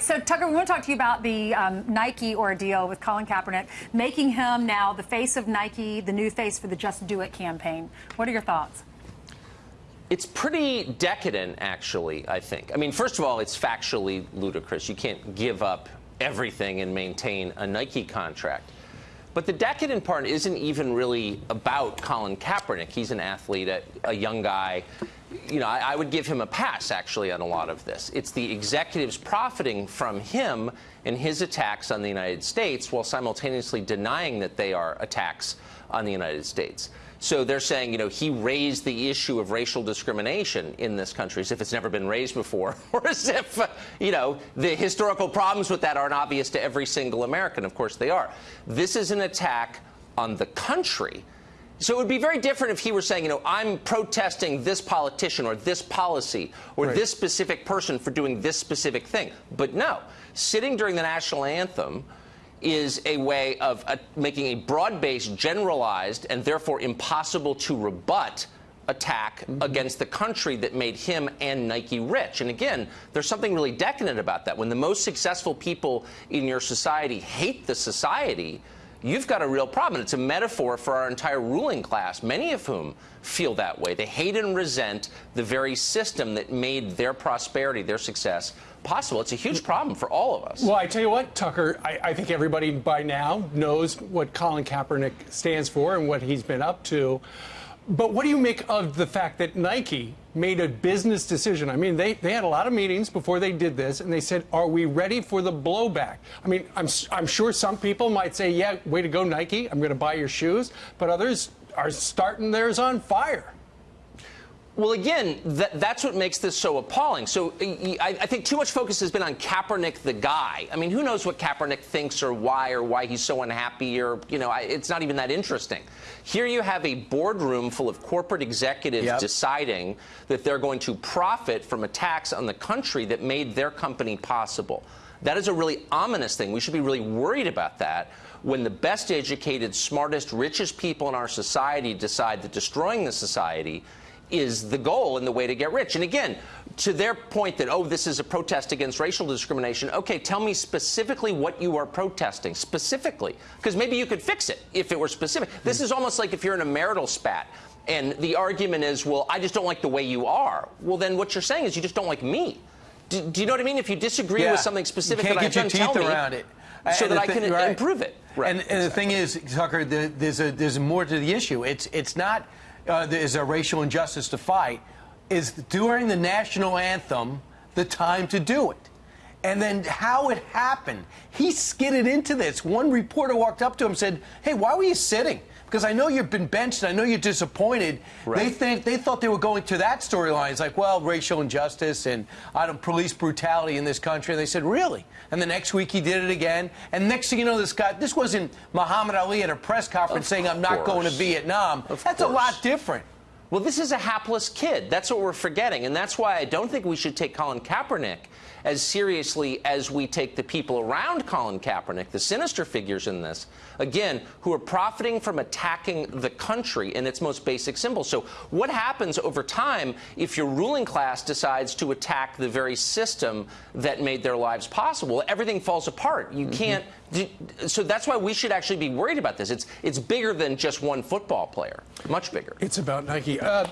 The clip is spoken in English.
So, Tucker, we want to talk to you about the um, Nike ordeal with Colin Kaepernick, making him now the face of Nike, the new face for the Just Do It campaign. What are your thoughts? It's pretty decadent, actually, I think. I mean, first of all, it's factually ludicrous. You can't give up everything and maintain a Nike contract. But the decadent part isn't even really about Colin Kaepernick. He's an athlete, a, a young guy. You know, I, I, would give him a pass, actually, on a lot of this. It's the executives profiting from him and his attacks on the United States while simultaneously denying that they are attacks on the United States. So they're saying, you know, he raised the issue of racial discrimination in this country as if it's never been raised before, or as if, you know, the historical problems with that aren't obvious to every single American. Of course they are. This is an attack on the country. So it would be very different if he were saying, you know, I'm protesting this politician or this policy or right. this specific person for doing this specific thing. But no, sitting during the national anthem, is a way of uh, making a broad-based, generalized, and therefore impossible to rebut attack mm -hmm. against the country that made him and Nike rich. And again, there's something really decadent about that. When the most successful people in your society hate the society, you've got a real problem. It's a metaphor for our entire ruling class, many of whom feel that way. They hate and resent the very system that made their prosperity, their success possible. It's a huge problem for all of us. Well, I tell you what, Tucker, I, I think everybody by now knows what Colin Kaepernick stands for and what he's been up to. But what do you make of the fact that Nike made a business decision? I mean, they, they had a lot of meetings before they did this, and they said, are we ready for the blowback? I mean, I'm, I'm sure some people might say, yeah, way to go, Nike, I'm going to buy your shoes. But others are starting theirs on fire. Well, again, th that's what makes this so appalling. So I, I, think too much focus has been on Kaepernick, the guy. I mean, who knows what Kaepernick thinks or why or why he's so unhappy or, you know, I, it's not even that interesting. Here you have a boardroom full of corporate executives yep. deciding that they're going to profit from attacks on the country that made their company possible. That is a really ominous thing. We should be really worried about that when the best educated, smartest, richest people in our society decide that destroying the society is the goal and the way to get rich. And again, to their point that, oh, this is a protest against racial discrimination, okay, tell me specifically what you are protesting, specifically. Because maybe you could fix it if it were specific. This is almost like if you're in a marital spat and the argument is, well, I just don't like the way you are. Well, then what you're saying is you just don't like me. Do, do you know what I mean? If you disagree yeah. with something specific that get your teeth around me, it so that I can right. improve it. Right. And, and exactly. the thing is, Tucker, there's a, there's more to the issue. It's it's not uh, there's a racial injustice to fight, is during the national anthem the time to do it. And then how it happened. He skidded into this. One reporter walked up to him and said, Hey, why were you sitting? Because I know you've been benched and I know you're disappointed. Right. They think they thought they were going to that storyline. It's like, well, racial injustice and I don't police brutality in this country. And they said, Really? And the next week he did it again. And next thing you know, this guy this wasn't Muhammad Ali at a press conference of saying, I'm not going to Vietnam. Of That's course. a lot different. Well, this is a hapless kid. That's what we're forgetting. And that's why I don't think we should take Colin Kaepernick as seriously as we take the people around Colin Kaepernick, the sinister figures in this, again, who are profiting from attacking the country in its most basic symbols. So what happens over time if your ruling class decides to attack the very system that made their lives possible? Everything falls apart. You mm -hmm. can't. So that's why we should actually be worried about this. It's it's bigger than just one football player. Much bigger. It's about Nike. Uh